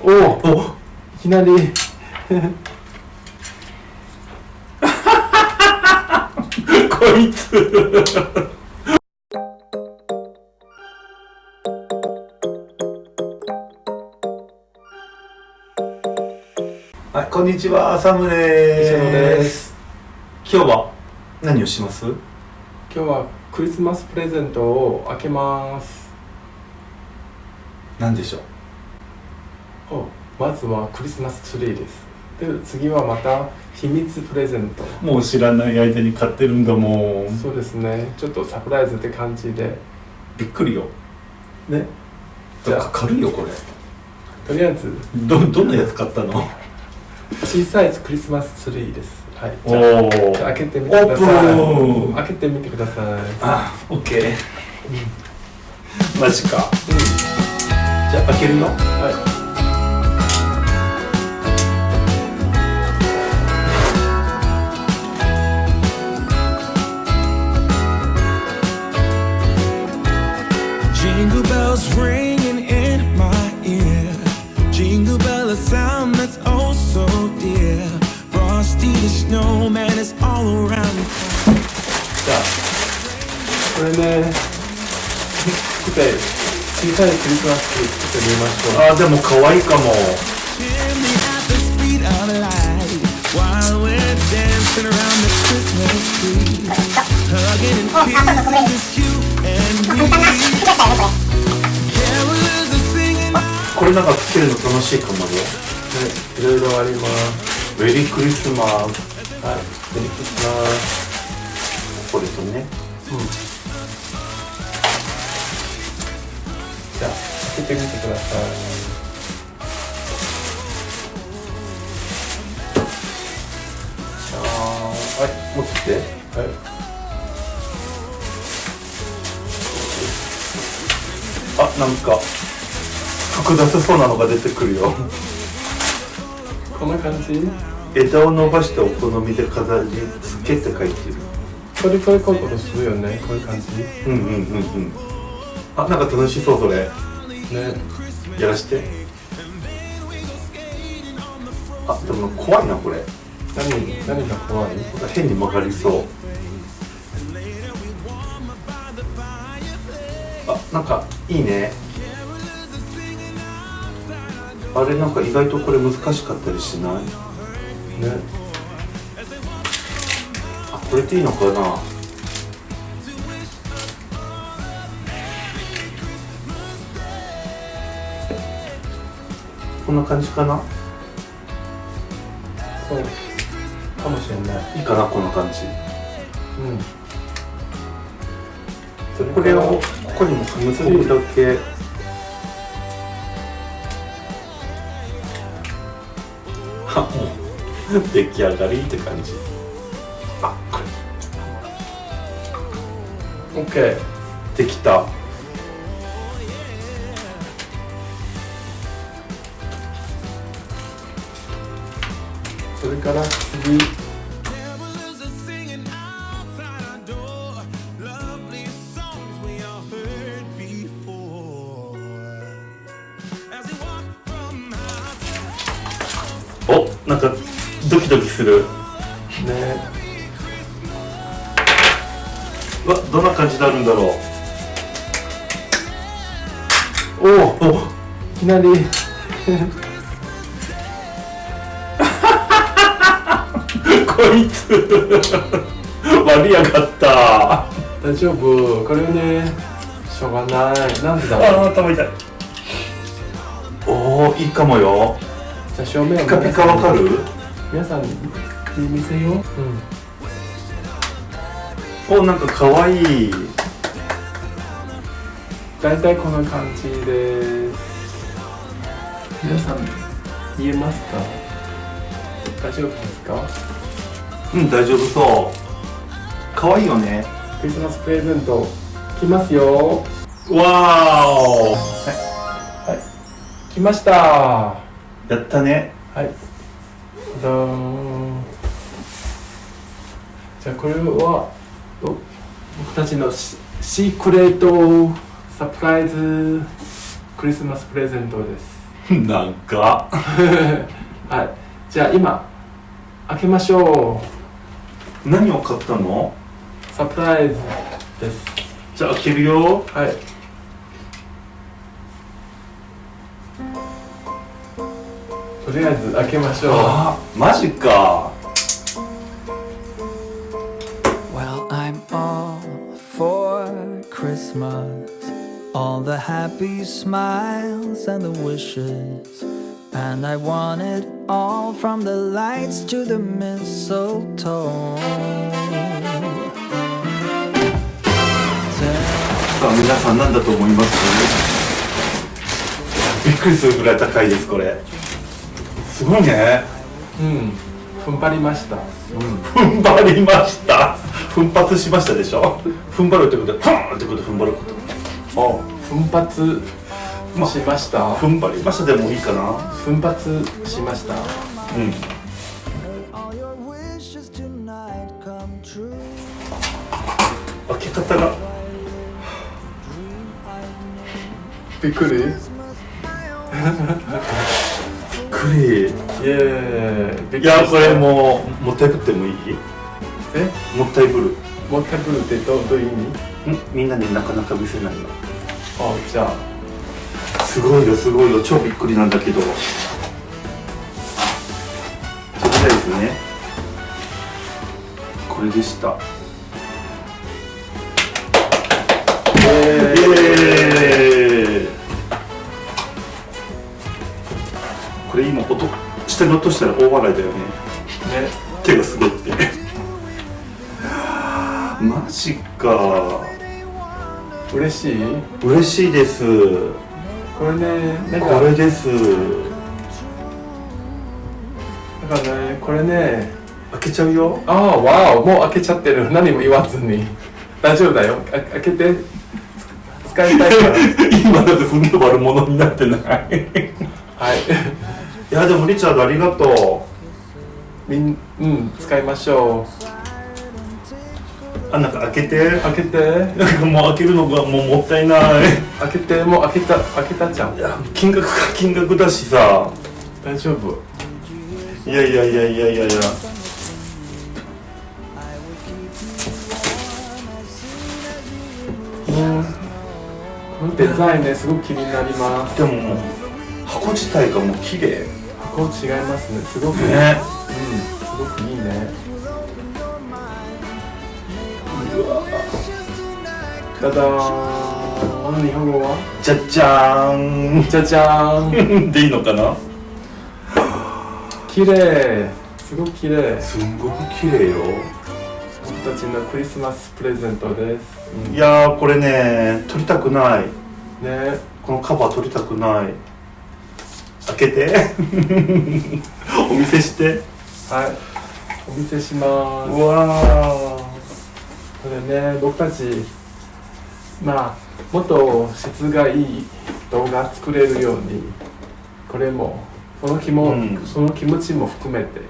おおいきなり。こいつ。はい、こんにちは、サムです。今日は何をします？今日はクリスマスプレゼントを開けます。何でしょう？おまずはクリスマスツリーです。で次はまた秘密プレゼント。もう知らない間に買ってるんだもん。そうですね。ちょっとサプライズって感じで。びっくりよ。ね。じゃあ。か軽いよ、これ。とりあえず。ど、どんなやつ買ったの？小さいクリスマスツリーです。はい。おじゃあ開けてみてください。開けてみてください。あ、オッケー。マジか。じゃあ開けるよ。はい小さいクリスマスケーキちょっと見ましょう。あでも可愛いかも。これなんかつけるの楽しいかもいろいろあります。メリークリスマス。はいメリークここですね。うん。けてみてください。はい、持ってきて。はい。あ、なんか、複雑そうなのが出てくるよ。こんな感じ？枝を伸ばしてお好みで飾り付けって書いてる。これこれこういうことするよね。こういう感じ？ね。うんうんうんうん。あ、なんか楽しそうそれ。やらして。あ、でも怖いなこれ。何、何が怖い？変に曲がりそう。あ、なんかいいね。あれなんか意外とこれ難しかったりしない？ね。あ、これでいいのかな？んな感じかな？そう。かもしれない。いいかなこんな感じうん。これをここにも結ぶだけあもう出来上がりって感じあこオッケー。れできたそれから次。おなんかドキドキする。ね。わどんな感じになるんだろう。おおいきなり。いつ割りやがった大丈夫。これね。しょうがない。なんでだろう。あー頭痛いおおいいかもよじゃあ正面をピカピカわかる？皆さんに見せよう。うん。おなんかかわいい大体こんな感じです。皆さん見えますか？大丈夫ですか？うん大丈夫そうかわいいよねクリスマスプレゼント来ますよ。わーお来ました。はやったねい。どーん。じゃあこれはお僕たちのシシークレートサプライズクリスマスプレゼントです。なんか はいじゃあ今開けましょ何を買ったのうサプライズですじゃあ開けるよはいとりあえず開けましょうあマジか Well, I'm all for Christmas. All the happy smiles and the wishes. And I want it all from the lights to the mistletoe. さあ皆さん何だと思います？びっくりするぐらい高いですこれ。すごいね。うん。踏ん張りました。踏ん張りました。奮発しましたでしょ？踏ん張るってことはふんってこと踏ん張ること。お奮発しました。踏ん張りましたでもいいかな。奮発しました。うん.開け方がびっくり。びっくり。イエーイいやこれもうもったいぶってもいい？え？もったいぶる。もったいぶるってどうどういう意味？ん？みんなになかなか見せないの。あじゃあすごいよすごいよ。超びっくりなんだけど。とりあえずね。これでした。これ今音下に落としたら大笑いだよね。ね。手が滑って。マジか。嬉しい？嬉しいですこれねなんかこれです。だからねこれね開けちゃうよ。ああわおもう開けちゃってる。何も言わずに。大丈夫だよ。あ開けて。つ使いたいから。今だって踏んで悪者になってない。はい。いやでもリチャードありがとみんうん使いましょうあなんか開けて。う開けて。なんかもう開けるのがもうもったいない。開けて。もう開けた開けたじゃん。いや金額が金額だしさ。大丈夫。いやいやいやいやいやいや。うん。このデザインねすごく気になります。でももう箱自体がもう綺麗。箱違いますね。すごく。いい、ね。うん。すごくいいただーん日本語は？じゃじゃーじゃじゃーん。んでいいのかな？綺麗。すごく綺麗すんごく綺麗よ。僕たちのクリスマスプレゼントです、いやーこれね撮りたくない。ね。このカバー撮りたくない。開けて。お見せして。はい。お見せします。うわこれね僕たちまあもっと質がいい動画作れるようにこれもその気も、うん。その気持ちも含めて。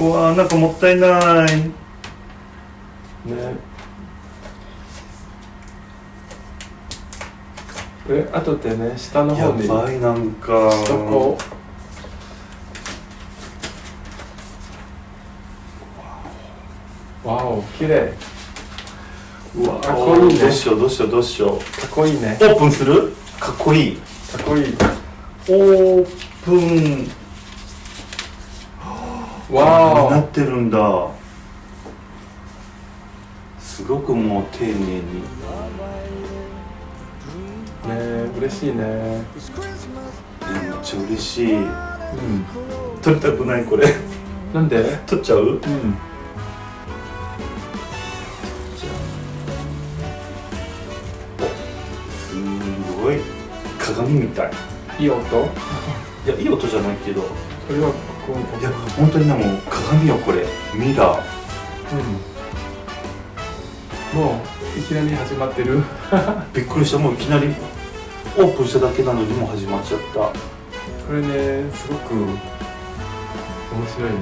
ーうわーなんかもったいない。ね。これ後でね下のや方に。ばいなんか。そこわお綺麗。うわかっこいいね。どうしようどうしようどうしよう。かっこいいね。オープンする？かっこいい。かっこいい。オープン。わなってるんだ。すごくもう丁寧に。おね嬉しいね。えめっちゃ嬉しい。うん。撮りたくないこれ。なんで？撮っちゃう？うん鏡みたい。いい音？こいやいい音じゃないけど。れはこう。いや本当にねもう鏡よこれ。ミラー。うん。もういきなり始まってる。びっくりした。もういきなりオープンしただけなのにもう始まっちゃった。これねすごく面白いね。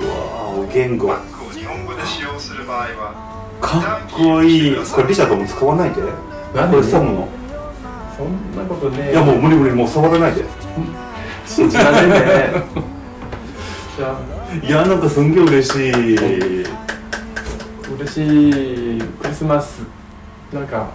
うわーお言語。バッグを日本語で使用する場合はかっこいい。これリチャードも使わないで。何？これサムのそんなことねいやもう無理無理もう触らないで。信じられねえ。じゃあいやなんかすんげえ嬉しい。嬉しいクリスマスなんか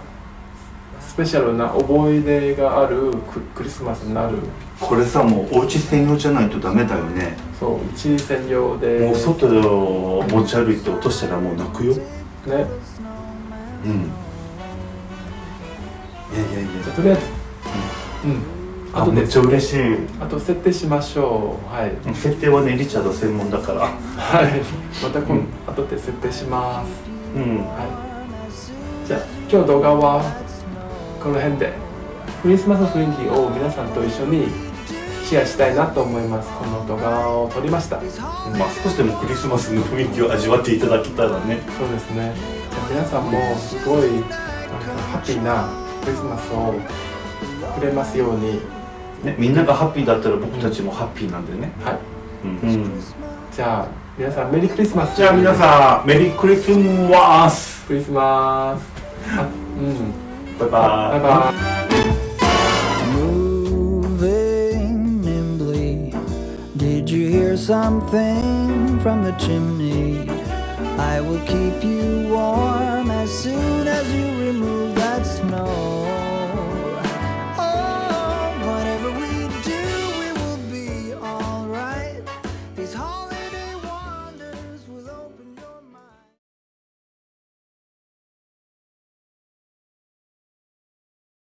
スペシャルな思い出があるククリスマスになる。これさもうお家専用じゃないとダメだよね。そう一専用で。もう外で持ち歩いて落としたらもう泣くよ。ね。うんいやいやいや。じゃあとりあえず。うん。あとめっちゃ嬉しい。あと設定しましょう。はい。設定はねリチャード専門だから。はい。また今、うん後で設定します。うん。はい。じゃあ今日動画はこの辺で。クリスマス雰囲気を皆さんと一緒にシェアしたいなと思います。この動画を撮りました。まあ少しでもクリスマスの雰囲気を味わっていただけたらね。そうですね。じゃあ皆さんもすごいなんかハッピーなクリスマスをくれますように。ねみんながハッピーだったら僕たちもハッピーなんでね。はい。うん、じゃあ皆さんメリークリスマス。じゃあ皆さんメリークリスマス。クリスマス。あうん。バイバイバイバイ。Moving nimbly. Did you hear something from the chimney? I will keep you warm as soon as you remove.